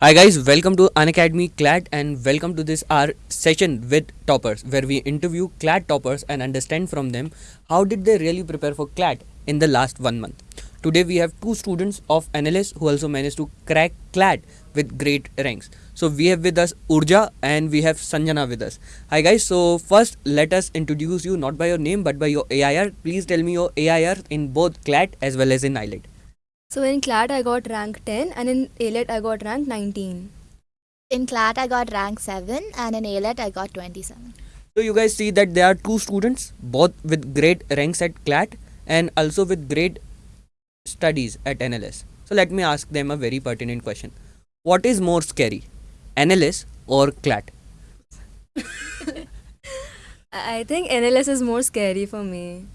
Hi guys, welcome to Unacademy CLAT and welcome to this our session with toppers where we interview CLAT toppers and understand from them how did they really prepare for CLAT in the last one month. Today we have two students of NLS who also managed to crack CLAT with great ranks. So we have with us Urja and we have Sanjana with us. Hi guys, so first let us introduce you not by your name but by your AIR. Please tell me your AIR in both CLAT as well as in AILET. So in CLAT I got rank 10 and in AILET I got rank 19. In CLAT, I got rank 7 and in AILET, I got 27. So you guys see that there are two students, both with great ranks at CLAT and also with great studies at NLS. So let me ask them a very pertinent question. What is more scary, NLS or CLAT? I I think NLS is more scary for me.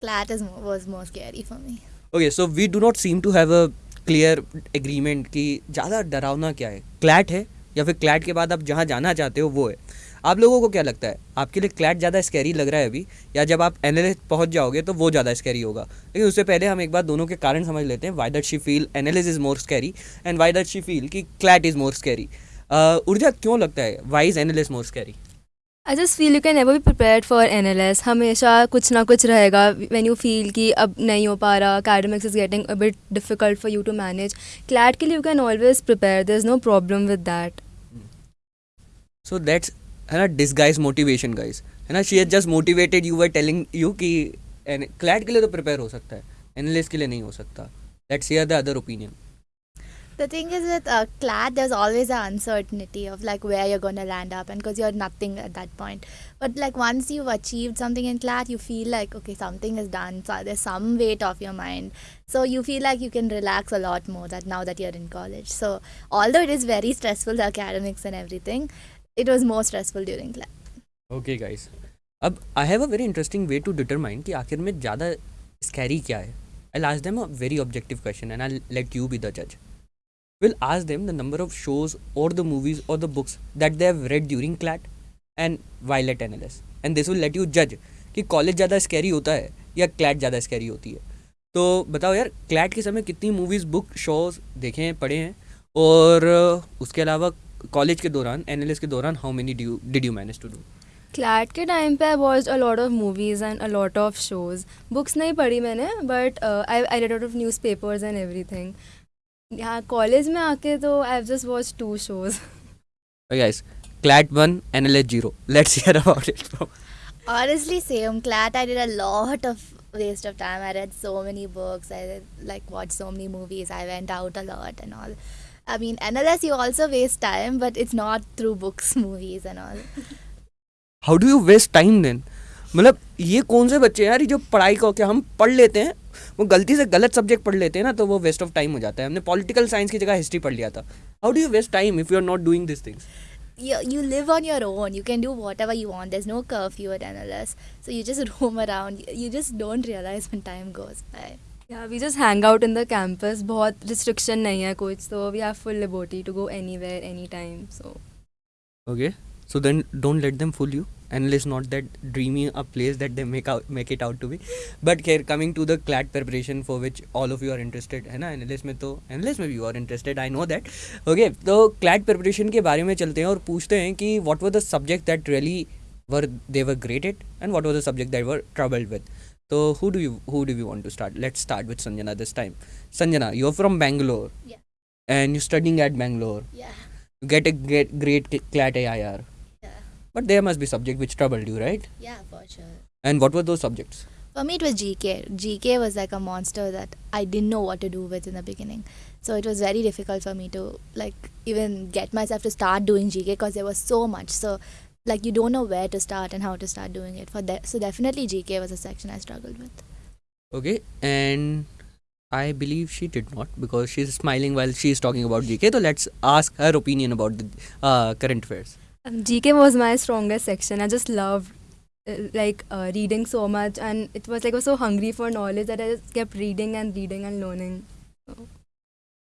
CLAT is more, was more scary for me. Okay, so we do not seem to have a clear agreement कि ज़्यादा डरावना क्या है? CLAT है या फिर CLAT के बाद आप जहाँ जाना चाहते हो वो है। आप लोगों को क्या लगता है? आपके लिए क्लैट ज़्यादा स्कैरी लग रहा है अभी? या जब आप एन पहुँच जाओगे तो वो ज़्यादा स्कैरी होगा? लेकिन उससे पहले हम एक बार दोनों के कारण समझ लेते हैं why that she feel N is more scary and why that she feel कि CLAT is more scary Urja क्यों लगता है? Why is N more scary I just feel you can never be prepare for N L S हमेशा कुछ ना कुछ रहेगा। When you feel कि अब नहीं हो पा रहा academics is getting a bit difficult for you to manage CLAT के लिए you can always prepare there is no problem with that so that's है ना डिसगाइज मोटिवेशन गाइज़ है ना she has just motivated you are telling you कि CLAT के लिए तो प्रिपेयर हो सकता है एनालिस्ट के लिए नहीं हो सकता. That's your the other opinion The thing is with uh, clat, there's always an uncertainty of like where you're going to land up and because you're nothing at that point. But like once you've achieved something in clat, you feel like, okay, something is done. So there's some weight off your mind. So you feel like you can relax a lot more that now that you're in college. So although it is very stressful, the academics and everything, it was more stressful during clat. Okay guys. अब I have a very interesting way to determine कि jada में scary. Scary I'll ask them a very objective question, and I'll let you be the judge. will ask them the number of shows or the movies or the books that they have read during CLAT and while at NLS and this will let you judge कि college ज़्यादा scary होता है या CLAT ज़्यादा scary होती है। तो बताओ यार क्लैट के समय कितनी मूवीज़ बुक शोज़ देखे हैं, पढ़े हैं? और उसके अलावा कॉलेज के दौरान एन के दौरान how many did you manage to do CLAT के टाइम पे I was a lot of movies and a lot of shows books नहीं पढ़ी मैंने but I I read out of news papers and every thing यहाँ college में आके तो I just watch two shows guys CLAT one N L let's hear about it honestly same CLAT I did a lot of waste of time I read so many books I like watch so many movies I went out a lot and all I mean and you also waste time but it's not through books movies and all how do you waste time then मतलब ये कौन से बच्चे यार जो पढ़ाई को क्या हम पढ़ लेते हैं वो गलती से गलत सब्जेक्ट पढ़ लेते हैं ना तो वो वेस्ट ऑफ़ टाइम हो जाता है हमने पॉलिटिकल साइंस की जगह हिस्ट्री पढ़ लिया था how do you waste time if you are not doing this things you, you live on your own. You can do whatever you want. There's no curfew at NLS. So you just roam around. You just don't realize when time goes by. Yeah, we just hang out in the campus. बहुत restriction नहीं है कुछ so we have full liberty to go anywhere, anytime. So Okay, so then don't let them fool you. and not not that dreamy a place that they make out make it out to be. But coming to the CLAT preparation for which all of you are interested है ना? Analyst में तो analyst में भी you are interested I know that okay तो CLAT preparation के बारे में चलते हैं और पूछते हैं कि what were the subject that really were they were great it and what were the subject that were troubled with तो who do you who do you want to start let start with Sanjana this time Sanjana you are from Bangalore and you studying at Bangalore great great CLAT A I R But there must be subject which troubled you, right? Yeah, for sure. And what were those subjects? For me, it was GK. GK was like a monster that I didn't know what to do with in the beginning. So it was very difficult for me to like even get myself to start doing GK because there was so much. So like you don't know where to start and how to start doing it. For that, so definitely GK was a section I struggled with. Okay, and I believe she did not because she's smiling while she's talking about GK. So let's ask her opinion about the uh, current affairs. GK was my strongest section. I just loved uh, like uh, reading so much and it was like I was so hungry for knowledge that I just kept reading and reading and learning. So.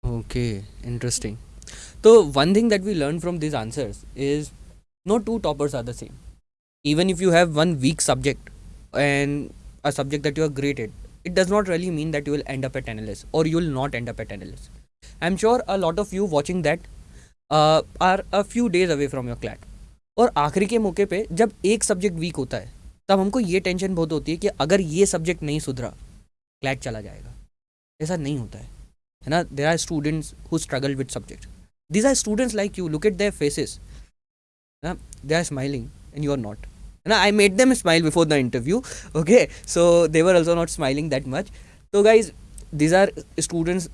Okay, interesting. So one thing that we learned from these answers is no two toppers are the same. Even if you have one weak subject and a subject that you are great at, it does not really mean that you will end up at NLS or you will not end up at NLS. I'm sure a lot of you watching that uh, are a few days away from your CLAT और आखिरी के मौके पे जब एक subject weak होता है, तब हमको ये टेंशन बहुत होती है कि अगर ये सब्जेक्ट नहीं सुधरा क्लैट चला जाएगा। ऐसा नहीं होता है है ना? There are students who struggle with subject these are students like you look at their faces ना they are smiling and you are not है ना I made them smile before the interview okay so they were also not smiling that much तो guys these are students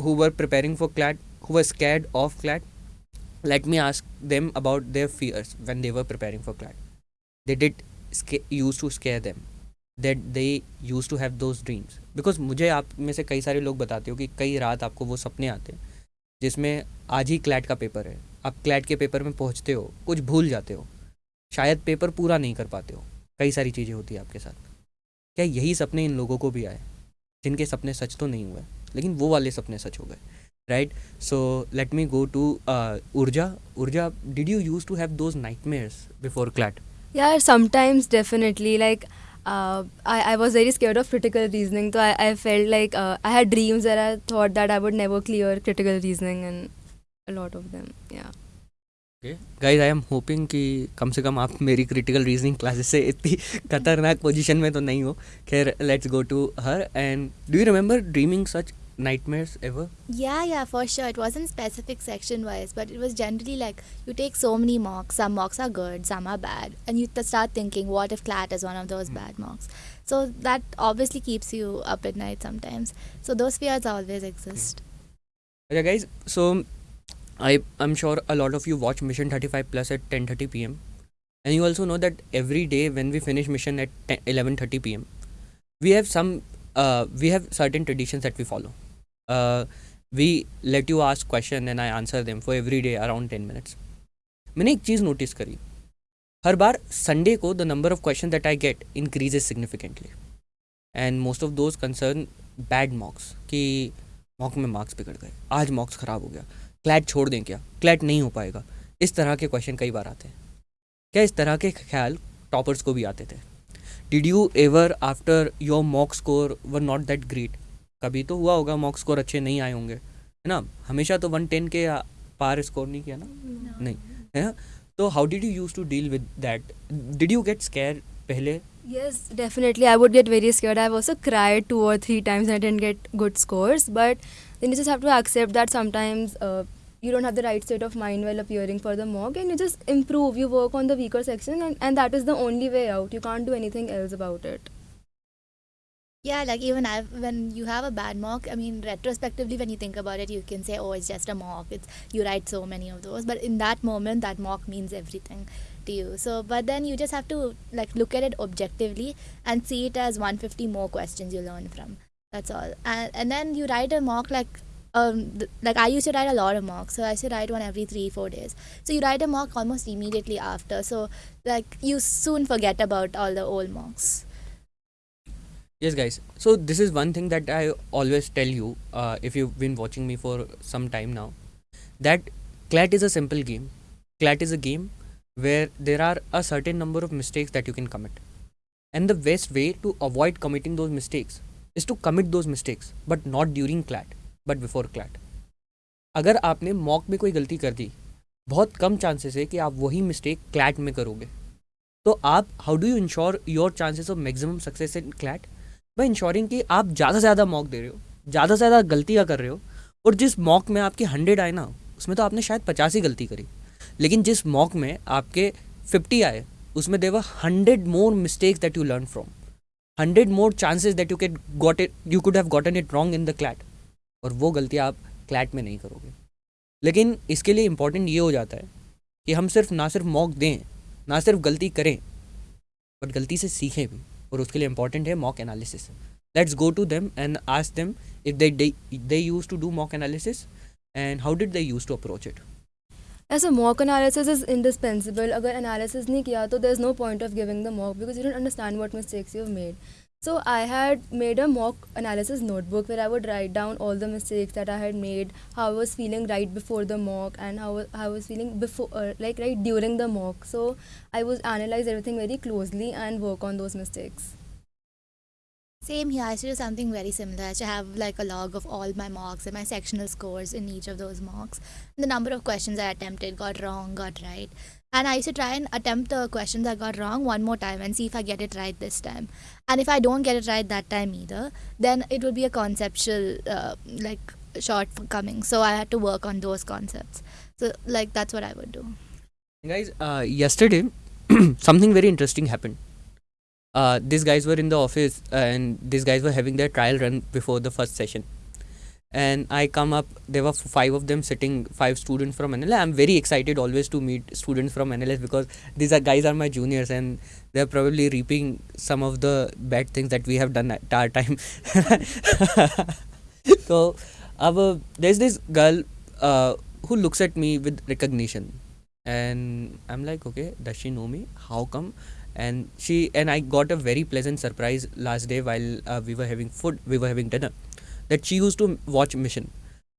who were preparing for CLAT who were scared of CLAT let me ask them about their fears when they were preparing for clat did sca- used to scare them. That they used to have those dreams. मुझे आप में से कई सारे लोग बताते हो कि कई रात आपको वो सपने आते हैं, जिसमें आज ही क्लैट का पेपर है। आप क्लैट के पेपर में पहुँचते हो, कुछ भूल जाते हो। शायद पेपर पूरा नहीं कर पाते हो। कई सारी चीज़ें होती है आपके साथ। क्या यही सपने इन लोगों को भी आए, जिनके सपने सच तो नहीं हुए, लेकिन वो वाले सपने सच हो गए? Right so let me go to Urja Urja did you use to have those nightmares before CLAT यार sometimes definitely like I I was very scare of critical reasoning तो I I felt like I had dreams are I thought that I would never clear critical reasoning and a lot of them yeah guys I am hoping कि कम से कम आप मेरी critical reasoning classes से इतनी खतरनाक position में तो नहीं हो। खैर let's go to her and do you remember dreaming such nightmares ever Yeah, yeah, for sure. It wasn't specific section wise, but it was generally like you take so many mocks. Some mocks are good, some are bad, and you t- start thinking, what if CLAT is one of those bad mocks? So that obviously keeps you up at night sometimes. So those fears always exist. okay guys so i i'm sure a lot of you watch mission 35 plus at 10:30 pm and you also know that every day when we finish mission at 11:30 pm we have some uh, we have certain traditions that we follow we let you ask question and i answer them for every day around 10 minutes. मैंने एक चीज़ notice करी। हर बार Sunday को the number of question that I get increases significantly and most of those concern bad mocks कि mock में marks बिगड़ गए। आज मॉक्स ख़राब हो गया। क्लैट छोड़ दें क्या? क्लैट नहीं हो पाएगा। इस तरह के क्वेश्चन कई बार आते हैं। क्या इस तरह के ख्याल टॉपर्स को भी आते थे? Did you ever after your mock score were not that great कभी तो हुआ होगा मॉक स्कोर अच्छे नहीं आए होंगे है ना हमेशा तो वन टेन के पार स्कोर नहीं किया ना no. नहीं है ना तो how did you use to deal with that did you get scare पहले Yes, definitely. I would get very scared. I've also cried two or three times and I didn't get good scores. But then you just have to accept that sometimes uh, you don't have the right state of mind while appearing for the mock and you just improve. You work on the weaker section and, and that is the only way out. You can't do anything else about it. Yeah, like even I, when you have a bad mock, I mean, retrospectively, when you think about it, you can say, "Oh, it's just a mock." It's you write so many of those, but in that moment, that mock means everything to you. So, but then you just have to like look at it objectively and see it as 150 more questions you learn from. That's all, and and then you write a mock like. Um, th- like I used to write a lot of mocks, so I used to write one every three, four days. So you write a mock almost immediately after. So like you soon forget about all the old mocks Yes, guys. So this is one thing that I always tell you uh, if you've been watching me for some time now, that CLAT is a simple game. CLAT is a game where there are a certain number of mistakes that you can commit, and the best way to avoid committing those mistakes is to commit those mistakes, but not during CLAT, but before CLAT. अगर आपने mock में कोई गलती कर दी बहुत कम chances है कि आप वही मिस्टेक क्लैट में करोगे तो आप how do you ensure your chances of maximum success in CLAT by ensuring कि आप ज़्यादा से ज़्यादा मॉक दे रहे हो, ज़्यादा से ज़्यादा गलतियाँ कर रहे हो, और जिस मॉक में आपकी हंड्रेड आए ना, उसमें तो आपने शायद पचास ही गलती करी। लेकिन जिस मॉक में आपके फिफ्टी आए, उसमें there were hundred more mistakes that you learn from hundred more chances that you can got it you could have gotten it wrong in the CLAT और वो गलतियाँ आप क्लैट में नहीं करोगे। लेकिन इसके लिए इम्पोर्टेंट ये हो जाता है कि हम सिर्फ़ ना सिर्फ़ मॉक दें, ना सिर्फ़ गलती करें बट गलती से सीखें भी। और उसके लिए इंपॉर्टेंट है mock analysis let's go to them and आज them if they they use to do mock analysis and how did they use to approach it as a mock analysis is indispensable अगर analysis नहीं किया तो there is no point of giving the mock because you don't understand what mistakes you made So I had made a mock analysis notebook where I would write down all the mistakes that I had made, how I was feeling right before the mock, and how, how I was feeling before, uh, like right during the mock. So I was analyze everything very closely and work on those mistakes. Same here. I to do something very similar. I to have like a log of all my mocks and my sectional scores in each of those mocks. The number of questions I attempted, got wrong, got right. And I used to try and attempt the questions I got wrong one more time and see if I get it right this time. And if I don't get it right that time either, then it would be a conceptual uh, like shortcoming. So I had to work on those concepts. So like that's what I would do. Guys, uh, yesterday something very interesting happened. Uh, these guys were in the office and these guys were having their trial run before the first session. And I come up, there were five of them sitting, five students from NLS. I'm very excited always to meet students from NLS because these are guys are my juniors and they're probably reaping some of the bad things that we have done at our time. so, अब there's this girl uh, who looks at me with recognition and i'm like okay does she know me how come and she and i got a very pleasant surprise last day while uh, we were having food we were having dinner that she used to watch mission.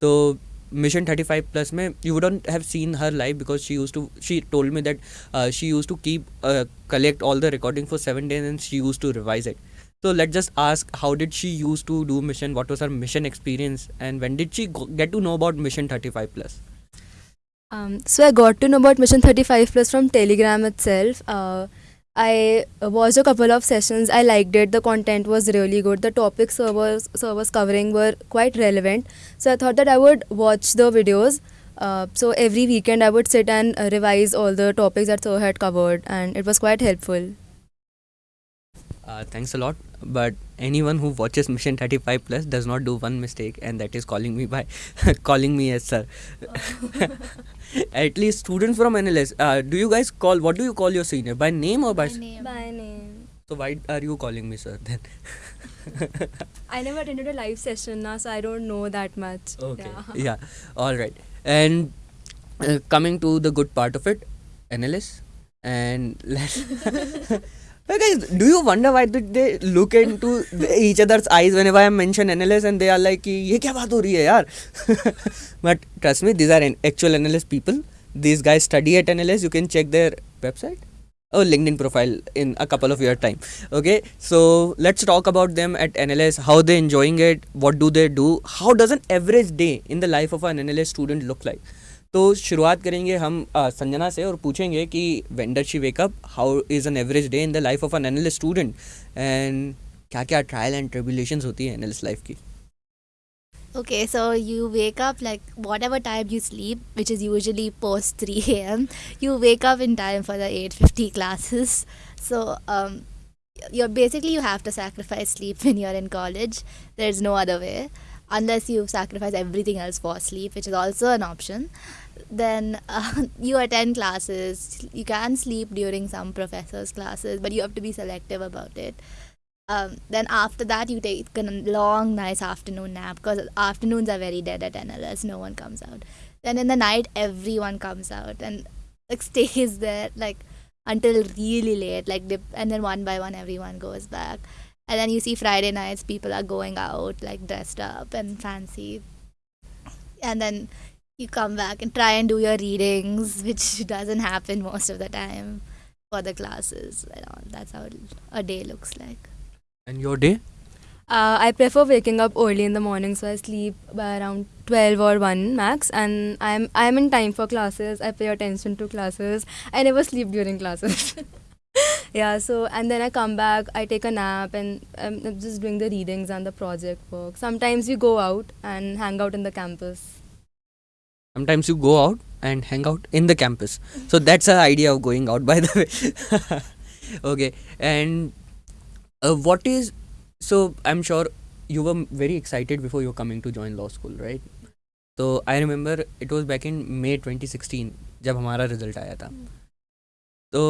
So mission 35 plus mein you wouldn't have seen her live because she used to she told me that uh, she used to keep uh, collect all the recording for 7 days and she used to revise it. So let's just ask how did she used to do mission? What was her mission experience? And when did she get to know about mission 35 plus? Um, so I got to know about Mission 35 Plus from Telegram itself. Uh, I watched a couple of sessions. I liked it. The content was really good. The topics sir was, covering were quite relevant. So I thought that I would watch the videos. Uh, so every weekend I would sit and uh, revise all the topics that sir had covered, and it was quite helpful. Uh, thanks a lot. But anyone who watches Mission 35 Plus does not do one mistake, and that is calling me by calling me as sir. At least students from NLS, uh, do you guys call what do you call your senior by name or by? s- name. By name. So why are you calling me sir then? I never attended a live session now, so I don't know that much. Okay. Yeah. Yeah. All right. And uh, coming to the good part of it, NLS, and let's. Guys, do you wonder why did they look into each other's eyes whenever I mention analysts and they are like ये क्या बात हो रही है यार but trust me these are actual NLS people. These guys study at NLS. you can check their website or linkedin profile in a couple of your time. Okay? So let's talk about them at NLS. how they enjoying it? What do they do? How does an average day in the life of an NLS student look like? तो शुरुआत करेंगे हम अ, संजना से और पूछेंगे कि when do she wake up how is an average day in the life of an analyst student and क्या क्या ट्रायल एंड ट्रिबुलेशंस होती है एनालिस्ट लाइफ की Okay, so you wake up like whatever time you sleep, which is usually post 3 a.m. You wake up in time for the 8:50 classes. So um, you're basically you have to sacrifice sleep when you're in college. There's no other way, unless you sacrifice everything else for sleep, which is also an option. Then uh, you attend classes. You can sleep during some professors' classes, but you have to be selective about it. Um, then after that you take a long nice afternoon nap because afternoons are very dead at NLS no one comes out. Then in the night everyone comes out and like stays there like until really late like dip, and then one by one everyone goes back. And then you see Friday nights people are going out like dressed up and fancy. And then you come back and try and do your readings, which doesn't happen most of the time for the classes and all. That's how a day looks like. And your day? Uh, I prefer waking up early in the morning, so I sleep by around 12 or 1 max, and I'm I'm in time for classes. I pay attention to classes. I never sleep during classes. yeah so and then i come back i take a nap and i'm just doing the readings and the project work sometimes we go out and hang out in the campus sometimes you go out and hang out in the campus so that's the idea of going out by the way okay and uh, what is so i'm sure you were very excited before you were coming to join law school right so i remember it was back in may 2016 जब हमारा result आया था तो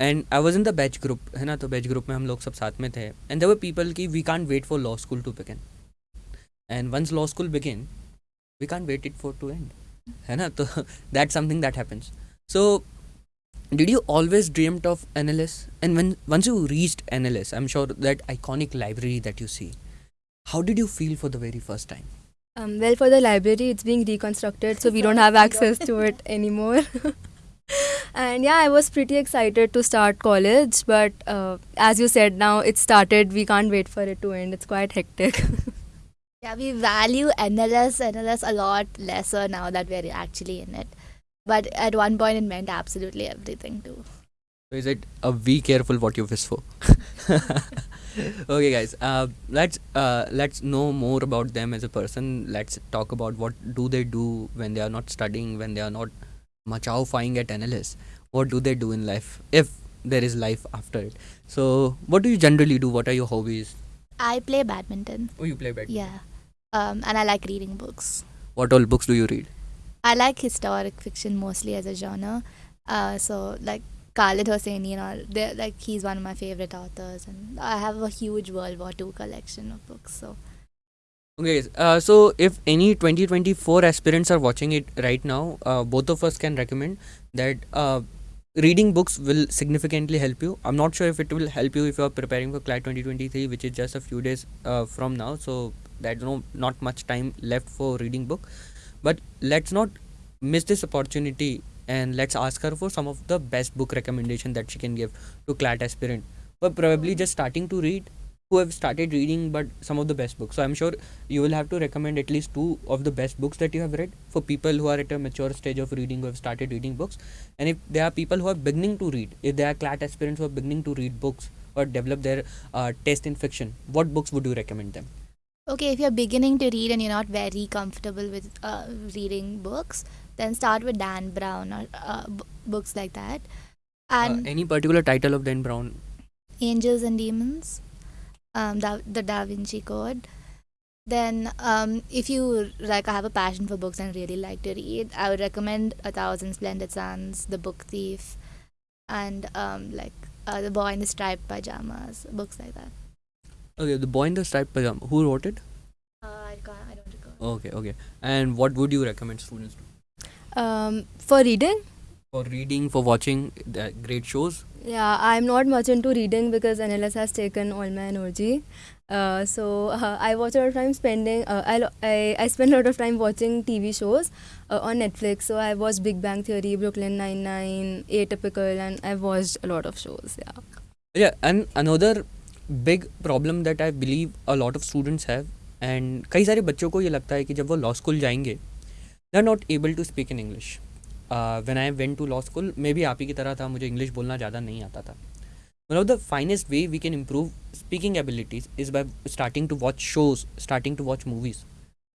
and I was in the batch group है ना तो batch group में हम लोग सब साथ में थे एंड देवर पीपल की we can't wait for law school to begin and once law school begin we can't wait it for to end है ना तो that's something that happens so did you always dreamt of NLS and when once you reached NLS I'm sure that iconic library that you see how did you feel for the very first time Um, well, for the library, it's being reconstructed, so we don't have access to it anymore. and yeah, I was pretty excited to start college, but uh, as you said, now it started. We can't wait for it to end. It's quite hectic. Yeah, we value NLS, NLS a lot lesser now that we're actually in it. But at one point, it meant absolutely everything too. So is it a be careful what you wish for? okay, guys. Uh, let's uh, let's know more about them as a person. Let's talk about what do they do when they are not studying, when they are not machao-fying at NLS. What do they do in life if there is life after it? So, what do you generally do? What are your hobbies? I play badminton. Oh, you play badminton. Yeah. Um, and I like reading books. What all books do you read? I like historic fiction mostly as a genre. Uh, so like Khaled Hosseini and all, like he's one of my favorite authors, and I have a huge World War II collection of books. So Okay, uh, so if any 2024 aspirants are watching it right now, uh, both of us can recommend that uh, reading books will significantly help you. I'm not sure if it will help you if you are preparing for CLAT 2023, which is just a few days uh, from now. So there's no not much time left for reading book. But let's not miss this opportunity and let's ask her for some of the best book recommendation that she can give to CLAT aspirant. But probably just starting to read who have started reading but some of the best books so i'm sure you will have to recommend at least two of the best books that you have read for people who are at a mature stage of reading who have started reading books and if there are people who are beginning to read if there are clat aspirants who are beginning to read books or develop their uh, taste in fiction what books would you recommend them okay, if you're beginning to read and you're not very comfortable with uh, reading books, then start with Dan Brown or uh, b- books like that. uh, And any particular title of dan brown Angels and Demons, um, da- the Da Vinci Code. Then, um, if you like, I have a passion for books and really like to read, I would recommend A Thousand Splendid Suns, The Book Thief, and um, like uh, The Boy in the Striped Pajamas, books like that. Okay the boy in the striped pajama who wrote it Uh, I can't, I don't recall. okay okay and what would you recommend students do um, for reading, for reading for watching the great shows yeah, I'm not much into reading because NLS has taken all my energy. Uh, so uh, I watch a lot of time spending. Uh, I, I I spend a lot of time watching TV shows uh, on Netflix. So I watched Big Bang Theory, Brooklyn Nine Nine, Atypical, and I've watched a lot of shows. Yeah. Yeah, and another big problem that I believe a lot of students have and कई सारे बच्चों को ये लगता है कि जब वो लॉ स्कूल जाएंगे they are not able to speak in English when I went to law school मैं भी आप ही की तरह था मुझे इंग्लिश बोलना ज़्यादा नहीं आता था one of the finest way we can improve speaking abilities is by starting to watch shows starting to watch movies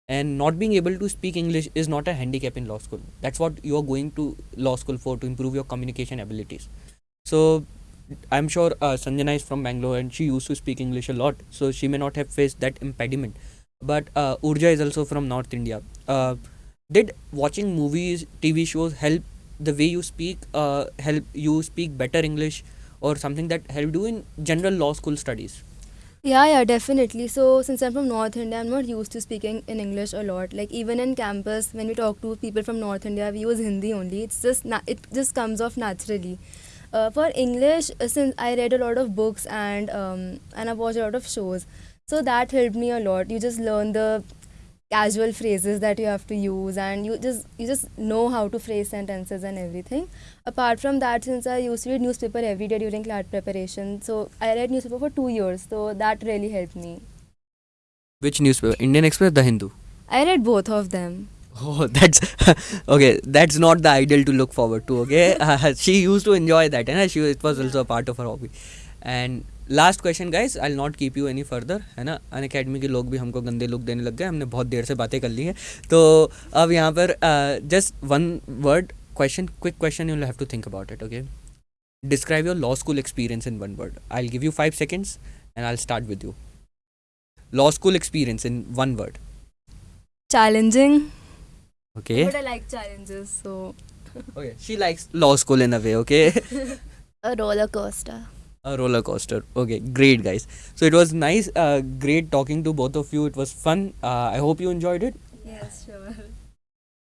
and not being able to speak english is not a handicap in law school that's what you are going to law school for to improve your communication abilities so i'm sure uh, sanjana is from bangalore and she used to speak english a lot so she may not have faced that impediment but uh, urja is also from north india uh, did watching movies tv shows help the way you speak uh, help you speak better english or something that helped you in general law school studies Yeah, yeah, definitely. So, since I'm from North India, I'm not used to speaking in English a lot. Like even in campus, when we talk to people from North India, we use Hindi only. It's just it just comes off naturally. Uh, for English, uh, since I read a lot of books and um, and I've watched a lot of shows, so that helped me a lot. You just learn the casual phrases that you have to use and you just you just know how to phrase sentences and everything. Apart from that since i used to read newspaper every day during CLAT preparation so i read newspaper for two years so that really helped me. Which newspaper? Indian express the hindu? I read both of them oh that's okay that's not the ideal to look forward to okay uh, she used to enjoy that and she it was also a part of her hobby and last question guys I not keep you any further है ना अन academy के लोग भी हमको गंदे look देने लग गए हमने बहुत देर से बातें कर ली हैं तो अब यहाँ पर just one word question quick question you have to think about it okay describe your law school experience in one word i'll give you 5 seconds and i'll start with you law school experience in one word challenging okay but i like challenges so okay she likes law school in a way okay A roller coaster. a roller coaster okay great guys so it was nice uh, great talking to both of you it was fun uh, i hope you enjoyed it yes sure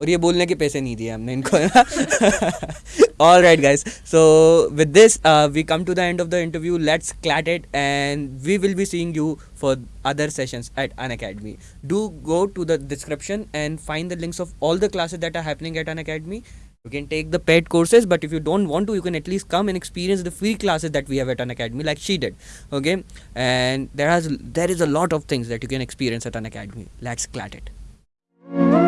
और ये बोलने के पैसे नहीं दिए हमने इनको all right guys so with this uh, we come to the end of the interview let's clat it and we will be seeing you for other sessions at Unacademy do go to the description and find the links of all the classes that are happening at Unacademy You can take the paid courses, but if you don't want to, you can at least come and experience the free classes that we have at Unacademy, like she did. Okay, and there has there is a lot of things that you can experience at Unacademy. Let's clat it.